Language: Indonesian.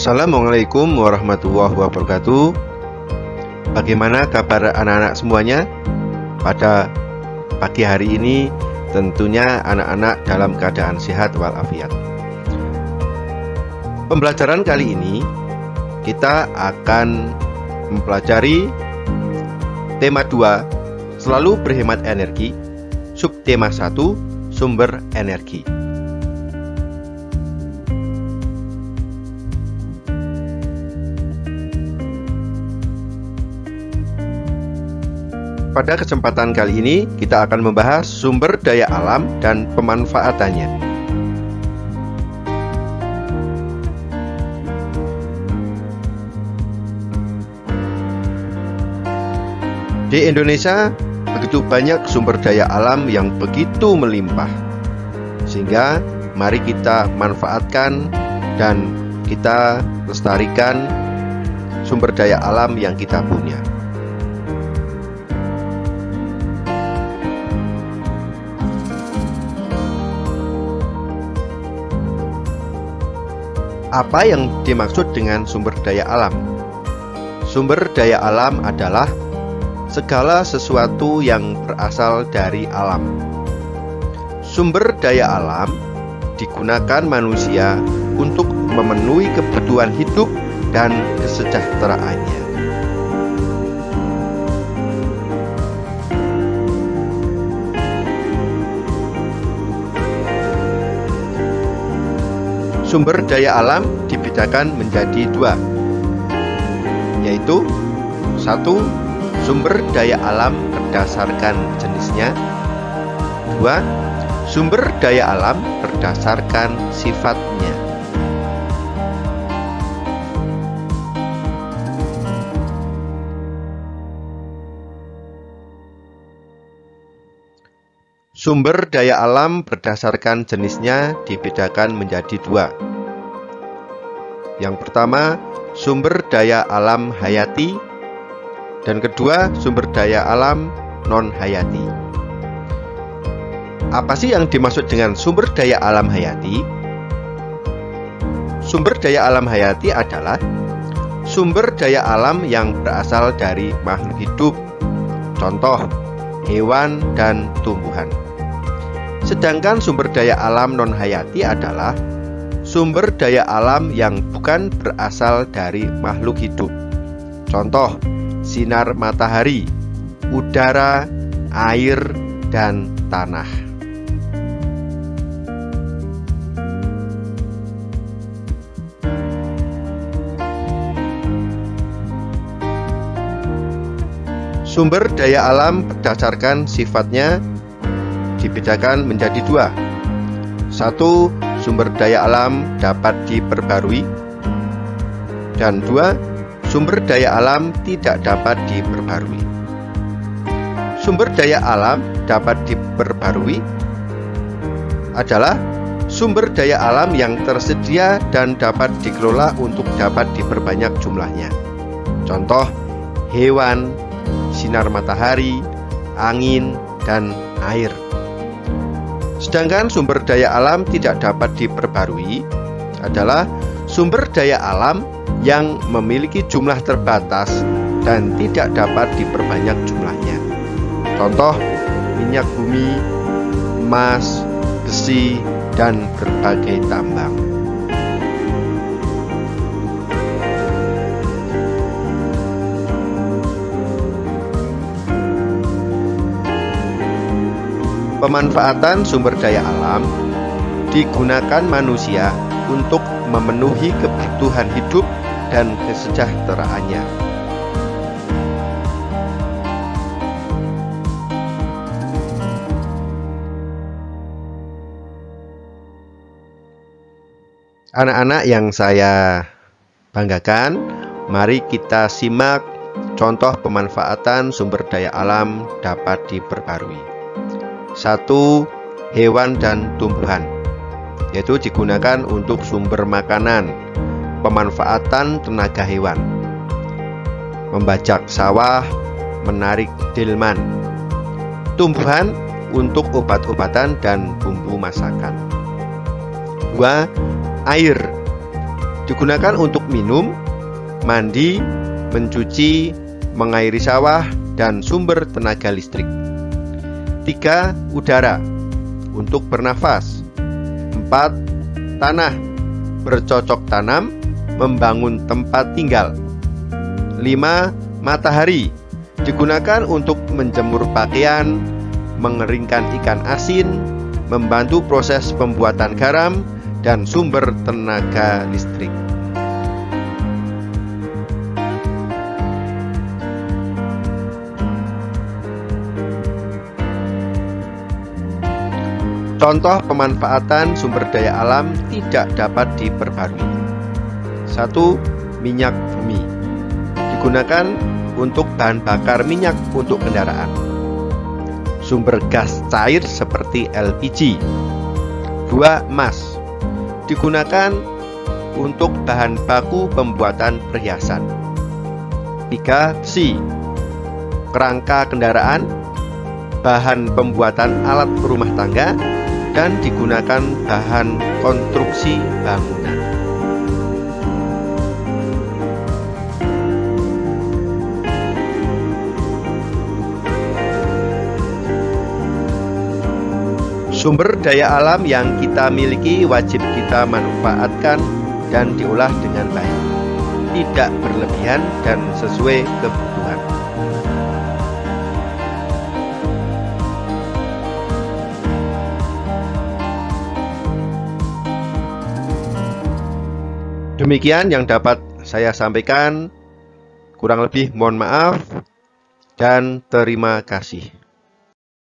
Assalamualaikum warahmatullahi wabarakatuh. Bagaimana kabar anak-anak semuanya? Pada pagi hari ini tentunya anak-anak dalam keadaan sehat walafiat. Pembelajaran kali ini kita akan mempelajari tema 2 Selalu berhemat energi Subtema 1 Sumber energi Pada kesempatan kali ini, kita akan membahas sumber daya alam dan pemanfaatannya. Di Indonesia, begitu banyak sumber daya alam yang begitu melimpah, sehingga mari kita manfaatkan dan kita lestarikan sumber daya alam yang kita punya. Apa yang dimaksud dengan sumber daya alam? Sumber daya alam adalah segala sesuatu yang berasal dari alam. Sumber daya alam digunakan manusia untuk memenuhi kebutuhan hidup dan kesejahteraannya. Sumber daya alam dibedakan menjadi dua Yaitu Satu, sumber daya alam berdasarkan jenisnya Dua, sumber daya alam berdasarkan sifatnya Sumber daya alam berdasarkan jenisnya dibedakan menjadi dua. Yang pertama, sumber daya alam hayati, dan kedua, sumber daya alam non-hayati. Apa sih yang dimaksud dengan sumber daya alam hayati? Sumber daya alam hayati adalah sumber daya alam yang berasal dari makhluk hidup, contoh hewan dan tumbuhan. Sedangkan sumber daya alam non-hayati adalah sumber daya alam yang bukan berasal dari makhluk hidup. Contoh, sinar matahari, udara, air, dan tanah. Sumber daya alam berdasarkan sifatnya dibedakan menjadi dua. Satu, sumber daya alam dapat diperbarui. Dan dua, sumber daya alam tidak dapat diperbarui. Sumber daya alam dapat diperbarui adalah sumber daya alam yang tersedia dan dapat dikelola untuk dapat diperbanyak jumlahnya. Contoh, hewan, sinar matahari, angin, dan air. Sedangkan sumber daya alam tidak dapat diperbarui adalah sumber daya alam yang memiliki jumlah terbatas dan tidak dapat diperbanyak jumlahnya. Contoh, minyak bumi, emas, besi, dan berbagai tambang. Pemanfaatan sumber daya alam digunakan manusia untuk memenuhi kebutuhan hidup dan kesejahteraannya. Anak-anak yang saya banggakan, mari kita simak contoh pemanfaatan sumber daya alam dapat diperbarui satu hewan dan tumbuhan yaitu digunakan untuk sumber makanan pemanfaatan tenaga hewan membajak sawah menarik delman tumbuhan untuk obat-obatan dan bumbu masakan dua air Digunakan untuk minum, mandi, mencuci, mengairi sawah, dan sumber tenaga listrik. 3. Udara untuk bernafas. 4. Tanah bercocok tanam, membangun tempat tinggal. 5. Matahari digunakan untuk menjemur pakaian, mengeringkan ikan asin, membantu proses pembuatan garam, dan sumber tenaga listrik. Contoh pemanfaatan sumber daya alam tidak dapat diperbarui. 1. Minyak bumi digunakan untuk bahan bakar minyak untuk kendaraan. Sumber gas cair seperti LPG. 2. Emas digunakan untuk bahan baku pembuatan perhiasan. 3. Besi kerangka kendaraan, bahan pembuatan alat rumah tangga, dan digunakan bahan konstruksi bangunan. Sumber daya alam yang kita miliki wajib kita manfaatkan dan diolah dengan baik, tidak berlebihan dan sesuai kebutuhan. Demikian yang dapat saya sampaikan. Kurang lebih mohon maaf dan terima kasih.